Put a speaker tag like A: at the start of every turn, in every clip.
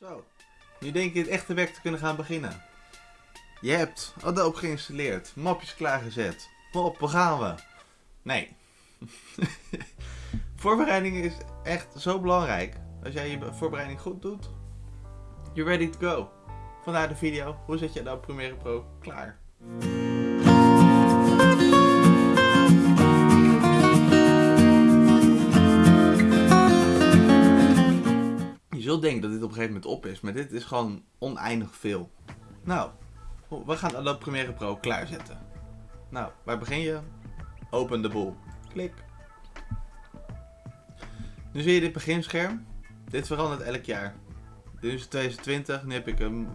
A: Zo, nu denk je het echte werk te kunnen gaan beginnen. Je hebt Adobe geïnstalleerd, mapjes klaargezet. Hop, waar gaan we? Nee. Voorbereiding is echt zo belangrijk. Als jij je voorbereiding goed doet, you're ready to go. Vandaar de video, hoe zet je Adobe Premiere Pro klaar? Zult denken dat dit op een gegeven moment op is, maar dit is gewoon oneindig veel. Nou, we gaan Adobe Premiere Pro klaarzetten. Nou, waar begin je? Open de boel. Klik. Nu zie je dit beginscherm. Dit verandert elk jaar. Dit is 2020, nu heb ik een,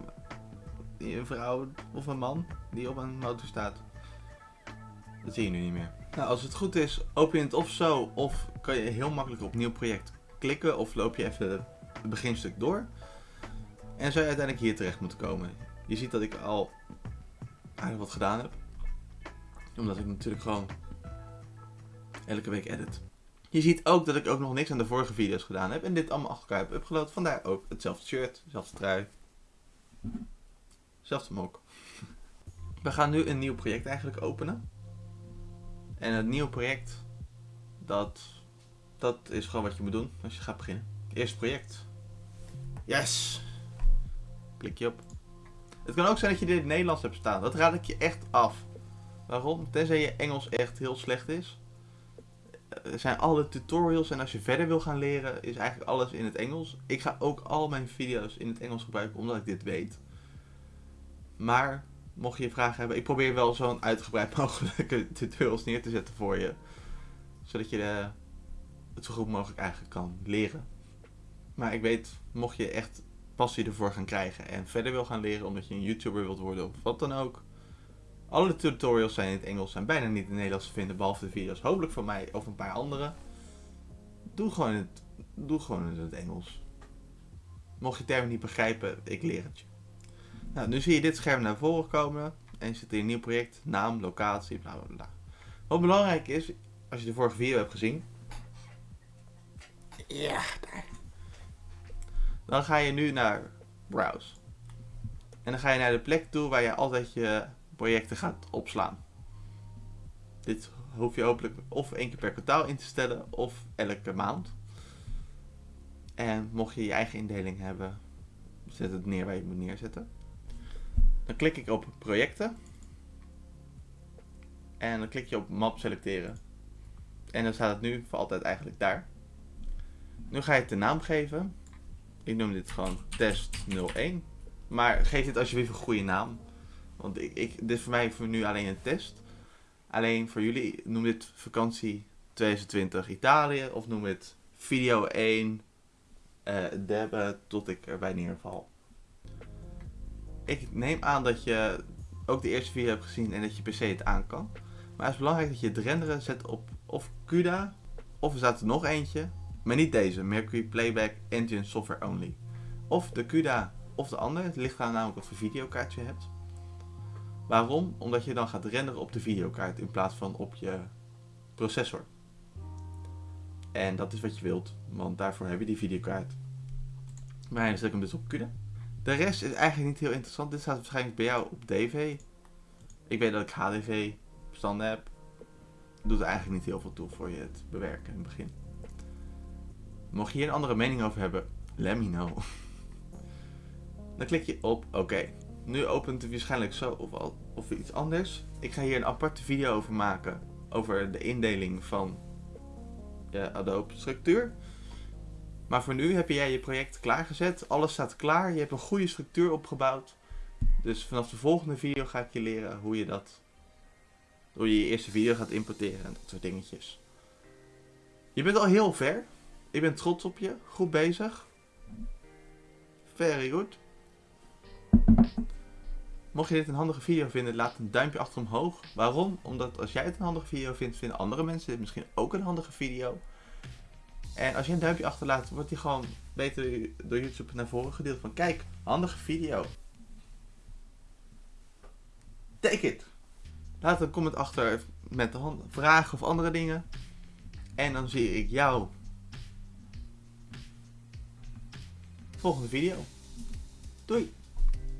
A: een vrouw of een man die op een motor staat. Dat zie je nu niet meer. Nou, als het goed is, open je het of zo, of kan je heel makkelijk op nieuw project klikken, of loop je even het beginstuk door. En zou je uiteindelijk hier terecht moeten komen. Je ziet dat ik al aardig wat gedaan heb. Omdat ik natuurlijk gewoon elke week edit. Je ziet ook dat ik ook nog niks aan de vorige video's gedaan heb. En dit allemaal achter elkaar heb upgeload. Vandaar ook hetzelfde shirt, hetzelfde trui. Hetzelfde mok. We gaan nu een nieuw project eigenlijk openen. En het nieuwe project, dat, dat is gewoon wat je moet doen als je gaat beginnen. Eerst project. Yes! Klik je op. Het kan ook zijn dat je dit in het Nederlands hebt staan. Dat raad ik je echt af. Waarom? Tenzij je Engels echt heel slecht is. Er zijn alle tutorials en als je verder wil gaan leren is eigenlijk alles in het Engels. Ik ga ook al mijn video's in het Engels gebruiken omdat ik dit weet. Maar mocht je vragen hebben, ik probeer wel zo'n uitgebreid mogelijke tutorials neer te zetten voor je. Zodat je de, het zo goed mogelijk eigenlijk kan leren. Maar ik weet, mocht je echt passie ervoor gaan krijgen en verder wil gaan leren omdat je een YouTuber wilt worden of wat dan ook. Alle tutorials zijn in het Engels en bijna niet in het Nederlands te vinden, behalve de video's hopelijk van mij of een paar andere. Doe gewoon het, doe gewoon in het Engels. Mocht je termen niet begrijpen, ik leer het je. Nou, nu zie je dit scherm naar voren komen en je zit in een nieuw project, naam, locatie, bla bla bla. Wat belangrijk is, als je de vorige video hebt gezien. Ja, daar. Dan ga je nu naar Browse. En dan ga je naar de plek toe waar je altijd je projecten gaat opslaan. Dit hoef je hopelijk of één keer per kwartaal in te stellen of elke maand. En mocht je je eigen indeling hebben, zet het neer waar je het moet neerzetten. Dan klik ik op projecten. En dan klik je op map selecteren. En dan staat het nu voor altijd eigenlijk daar. Nu ga je het de naam geven. Ik noem dit gewoon test 01. Maar geef dit alsjeblieft een goede naam. Want ik, dit is voor mij voor nu alleen een test. Alleen voor jullie, noem dit vakantie 2020 Italië. Of noem het video 1 uh, debben tot ik erbij neerval. Ik neem aan dat je ook de eerste video hebt gezien en dat je PC het aan kan. Maar het is belangrijk dat je het renderen zet op of CUDA. Of er staat er nog eentje. Maar niet deze, Mercury Playback Engine Software Only. Of de CUDA of de andere. Het ligt aan namelijk videokaart je hebt. Waarom? Omdat je dan gaat renderen op de videokaart in plaats van op je processor. En dat is wat je wilt, want daarvoor heb je die videokaart. Maar dan zet ik hem dus op CUDA. De rest is eigenlijk niet heel interessant. Dit staat waarschijnlijk bij jou op DV. Ik weet dat ik HDV bestanden heb. Doet er eigenlijk niet heel veel toe voor je het bewerken in het begin. Mocht je hier een andere mening over hebben, let me know. Dan klik je op oké. Nu opent het waarschijnlijk zo of, of iets anders. Ik ga hier een aparte video over maken. Over de indeling van je Adobe structuur. Maar voor nu heb jij je project klaargezet. Alles staat klaar. Je hebt een goede structuur opgebouwd. Dus vanaf de volgende video ga ik je leren hoe je dat... Hoe je je eerste video gaat importeren en dat soort dingetjes. Je bent al heel ver. Ik ben trots op je. Goed bezig. Very good. Mocht je dit een handige video vinden, laat een duimpje achter omhoog. Waarom? Omdat als jij het een handige video vindt, vinden andere mensen dit misschien ook een handige video. En als je een duimpje achterlaat, wordt die gewoon beter door YouTube naar voren gedeeld. Van kijk, handige video. Take it. Laat een comment achter met de vragen of andere dingen. En dan zie ik jou volgende video. Doei!